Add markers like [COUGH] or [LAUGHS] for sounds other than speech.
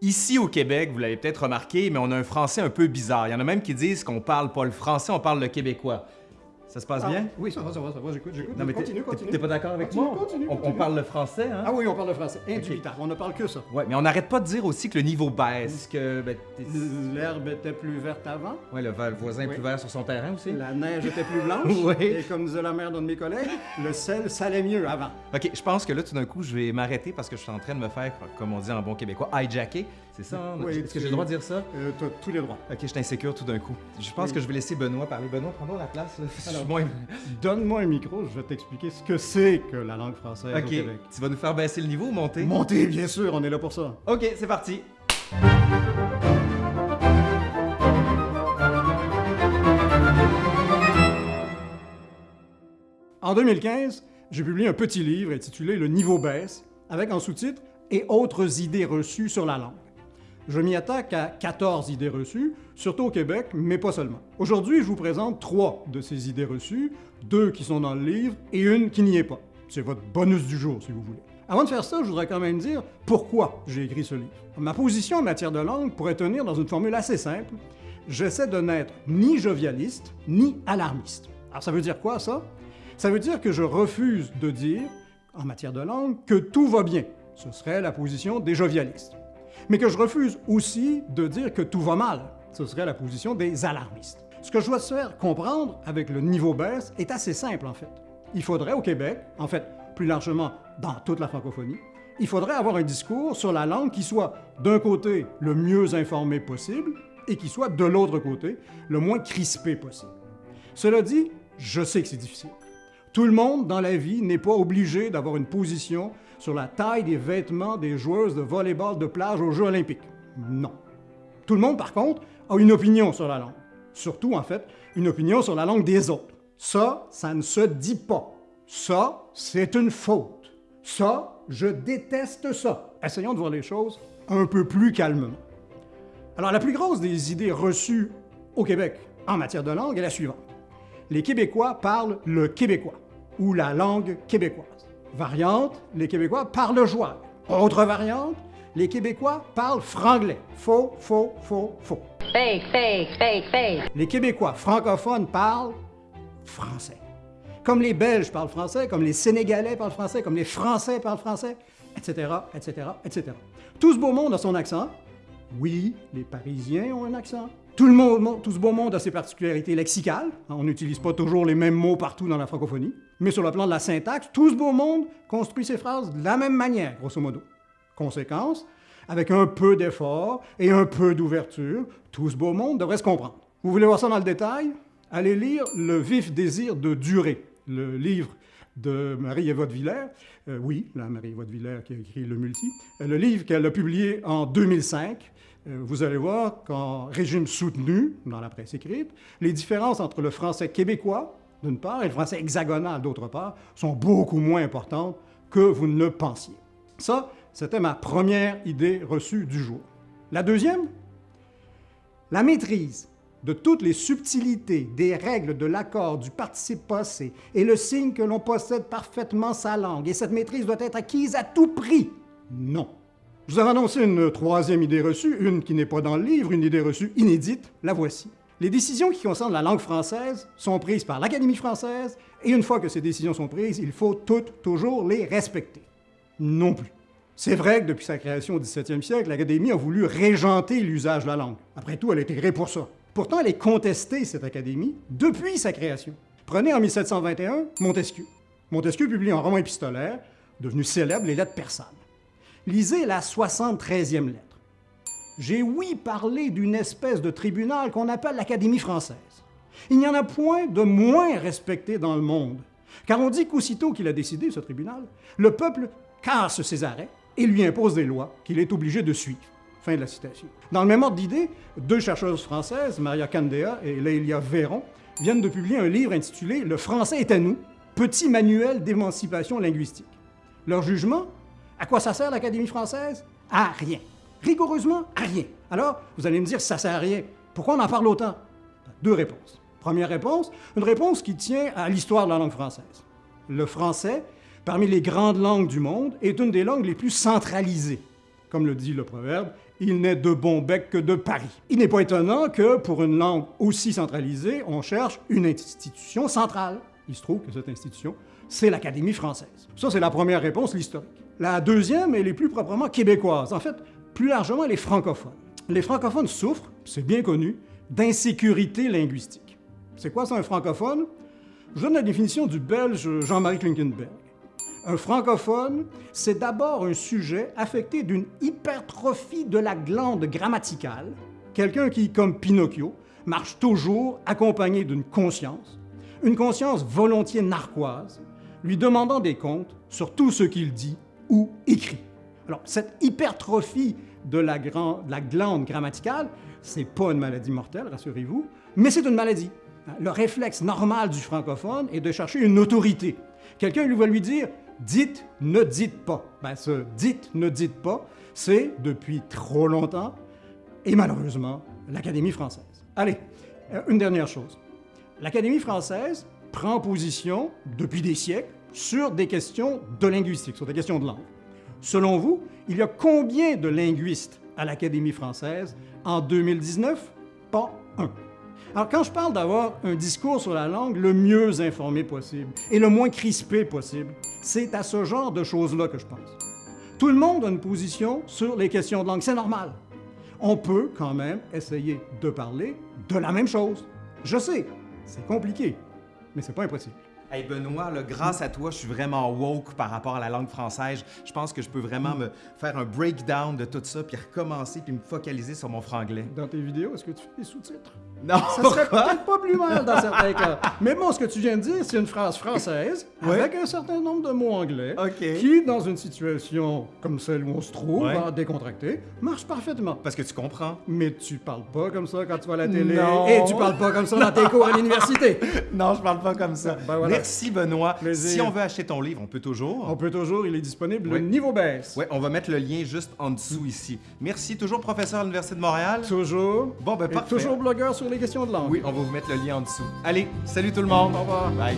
Ici au Québec, vous l'avez peut-être remarqué, mais on a un français un peu bizarre. Il y en a même qui disent qu'on parle pas le français, on parle le québécois. Ça se passe Ah, bien? Oui, ça va, ça va, ça va, j'écoute, j'écoute. Non, mais continue, continue. T'es pas d'accord avec Continue, moi? continue, On- on, continue. parle le français, hein? Ah oui, on parle le français. Indubitable, on ne parle que ça. Ouais, mais on n'arrête pas de dire aussi que le niveau baisse, que ben, L'herbe était plus verte avant, ouais, le, voisin est plus vert sur son terrain aussi. la neige était plus [LAUGHS] blanche, Oui. et comme disait la mère d'un de mes collègues, le sel salait mieux avant. Ok, je pense que là, tout d'un coup, je vais m'arrêter parce que je suis en train de me faire, comme on dit en bon québécois, hijacker. C'est ça? hein? Oui, Est-ce que j'ai le droit de dire ça? Euh, T'as tous les droits. Ok, je suis insécure tout d'un coup. Je pense Oui. que je vais laisser Benoît parler. Benoît, prends-donc la place. Là. Donne-moi un micro, je vais t'expliquer ce que c'est que la langue française au Ok, Québec. tu vas nous faire baisser le niveau ou monter? Montez, bien sûr, on est là pour ça. Ok, c'est parti. En 2015, j'ai publié un petit livre intitulé Le niveau baisse, avec en sous-titre Et autres idées reçues sur la langue. Je m'y attaque à 14 idées reçues, surtout au Québec, mais pas seulement. Aujourd'hui, je vous présente trois de ces idées reçues, deux qui sont dans le livre et une qui n'y est pas. C'est votre bonus du jour, si vous voulez. Avant de faire ça, je voudrais quand même dire pourquoi j'ai écrit ce livre. Ma position en matière de langue pourrait tenir dans une formule assez simple. J'essaie de n'être ni jovialiste, ni alarmiste. Alors ça veut dire quoi, ça? Ça veut dire que je refuse de dire, en matière de langue, que tout va bien. Ce serait la position des jovialistes. Mais que je refuse aussi de dire que tout va mal. Ce serait la position des alarmistes. Ce que je dois se faire comprendre avec le niveau baisse est assez simple, en fait. Il faudrait au Québec, en fait, plus largement dans toute la francophonie, il faudrait avoir un discours sur la langue qui soit, d'un côté, le mieux informé possible, et qui soit, de l'autre côté, le moins crispé possible. Cela dit, je sais que c'est difficile. Tout le monde dans la vie n'est pas obligé d'avoir une position sur la taille des vêtements des joueuses de volleyball de plage aux Jeux olympiques. Non. Tout le monde, par contre, a une opinion sur la langue. Surtout, en fait, une opinion sur la langue des autres. Ça, ça ne se dit pas. Ça, c'est une faute. Ça, je déteste ça. Essayons de voir les choses un peu plus calmement. Alors, la plus grosse des idées reçues au Québec en matière de langue est la suivante. Les Québécois parlent le québécois ou la langue québécoise. Variante, les Québécois parlent le joual. Autre variante, les Québécois parlent franglais. Faux, faux, faux, faux. Fake, fake, fake, fake. Les Québécois francophones parlent français. Comme les Belges parlent français, comme les Sénégalais parlent français, comme les Français parlent français, etc., etc., etc. Tout ce beau monde a son accent. Oui, les Parisiens ont un accent. Tout, ce beau monde a ses particularités lexicales. On n'utilise pas toujours les mêmes mots partout dans la francophonie. Mais sur le plan de la syntaxe, tout ce beau monde construit ses phrases de la même manière, grosso modo. Conséquence, avec un peu d'effort et un peu d'ouverture, tout ce beau monde devrait se comprendre. Vous voulez voir ça dans le détail? Allez lire Le vif désir de durer, le livre de Marie-Éva de Villers. Euh, oui, la Marie-Éva de Villers qui a écrit Le Multi. Euh, le livre qu'elle a publié en 2005. Euh, vous allez voir qu'en régime soutenu, dans la presse écrite, les différences entre le français québécois, d'une part, et le français hexagonal, d'autre part, sont beaucoup moins importantes que vous ne le pensiez. Ça, c'était ma première idée reçue du jour. La deuxième, la maîtrise de toutes les subtilités des règles de l'accord du participe passé est le signe que l'on possède parfaitement sa langue et cette maîtrise doit être acquise à tout prix. Non. Je vous avais annoncé une troisième idée reçue, une qui n'est pas dans le livre, une idée reçue inédite, la voici. Les décisions qui concernent la langue française sont prises par l'Académie française et une fois que ces décisions sont prises, il faut toutes toujours les respecter. Non plus. C'est vrai que depuis sa création au 17e siècle, l'Académie a voulu régenter l'usage de la langue. Après tout, elle a été créée pour ça. Pourtant, elle est contestée, cette Académie, depuis sa création. Prenez en 1721 Montesquieu. Montesquieu publie un roman épistolaire, devenu célèbre, Les Lettres persanes. Lisez la 73e lettre. J'ai oui parlé d'une espèce de tribunal qu'on appelle l'Académie française. Il n'y en a point de moins respecté dans le monde, car on dit qu'aussitôt qu'il a décidé, ce tribunal, le peuple casse ses arrêts et lui impose des lois qu'il est obligé de suivre. Fin de la citation. Dans le même ordre d'idée, deux chercheuses françaises, Maria Candea et Lélia Véron, viennent de publier un livre intitulé Le français est à nous, petit manuel d'émancipation linguistique. Leur jugement À quoi ça sert l'Académie française? À rien. Rigoureusement à rien. Alors, vous allez me dire, ça sert à rien. Pourquoi on en parle autant? Deux réponses. Première réponse, une réponse qui tient à l'histoire de la langue française. Le français, parmi les grandes langues du monde, est une des langues les plus centralisées. Comme le dit le proverbe, il n'est de bon bec que de Paris. Il n'est pas étonnant que, pour une langue aussi centralisée, on cherche une institution centrale. Il se trouve que cette institution, c'est l'Académie française. Ça, c'est la première réponse, l'historique. La deuxième, elle est plus proprement québécoise. En fait, plus largement, elle est francophone. Les francophones souffrent, c'est bien connu, d'insécurité linguistique. C'est quoi ça, un francophone? Je donne la définition du belge Jean-Marie Klinkenberg. Un francophone, c'est d'abord un sujet affecté d'une hypertrophie de la glande grammaticale, quelqu'un qui, comme Pinocchio, marche toujours accompagné d'une conscience, une conscience volontiers narquoise, lui demandant des comptes sur tout ce qu'il dit ou écrit. Alors, cette hypertrophie de la, de la glande grammaticale, c'est pas une maladie mortelle, rassurez-vous, mais c'est une maladie. Le réflexe normal du francophone est de chercher une autorité. Quelqu'un va lui dire dites, ne dites pas. Ben, ce dites, ne dites pas, c'est depuis trop longtemps, et malheureusement, l'Académie française. Allez, euh, une dernière chose. L'Académie française prend position, depuis des siècles, sur des questions de linguistique, sur des questions de langue. Selon vous, il y a combien de linguistes à l'Académie française en 2019? Pas un. Alors, quand je parle d'avoir un discours sur la langue le mieux informé possible et le moins crispé possible, c'est à ce genre de choses-là que je pense. Tout le monde a une position sur les questions de langue, c'est normal. On peut quand même essayer de parler de la même chose. Je sais, c'est compliqué, mais c'est pas impossible. Hey Benoît, grâce à toi, je suis vraiment woke par rapport à la langue française. Je pense que je peux vraiment me faire un breakdown de tout ça, puis recommencer, puis me focaliser sur mon franglais. Dans tes vidéos, est-ce que tu fais des sous-titres? Non, Ça serait peut-être pas plus mal dans certains cas. Mais bon, ce que tu viens de dire, c'est une phrase française avec un certain nombre de mots anglais qui, dans une situation comme celle où on se trouve, Ouais. à décontracter, marche parfaitement. Parce que tu comprends. Mais tu parles pas comme ça quand tu vas à la télé Non. et tu parles pas comme ça dans tes cours à l'université. [LAUGHS] Non, je parle pas comme ça. Ben voilà. Merci Benoît. Plaisir. Si on veut acheter ton livre, on peut toujours. On peut toujours, il est disponible, Oui. le niveau baisse. Ouais, on va mettre le lien juste en dessous ici. Merci, toujours professeur à l'Université de Montréal. Toujours. Bon, ben Et parfait. toujours blogueur sur les questions de langue. Oui, on va vous mettre le lien en dessous. Allez, salut tout le monde. Au revoir. Bye.